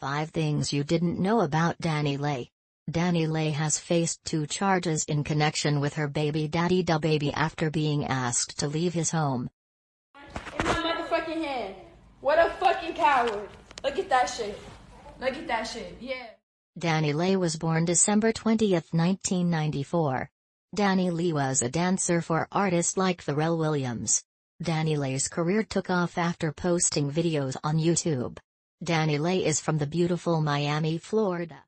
5 Things You Didn't Know About DaniLeigh. DaniLeigh has faced two charges in connection with her baby daddy DaBaby after being asked to leave his home. In my motherfucking hand. What a fucking coward. Look at that shit. Look at that shit. Yeah. DaniLeigh was born December 20, 1994. DaniLeigh was a dancer for artists like Pharrell Williams. DaniLeigh's career took off after posting videos on YouTube. DaniLeigh is from the beautiful Miami, Florida.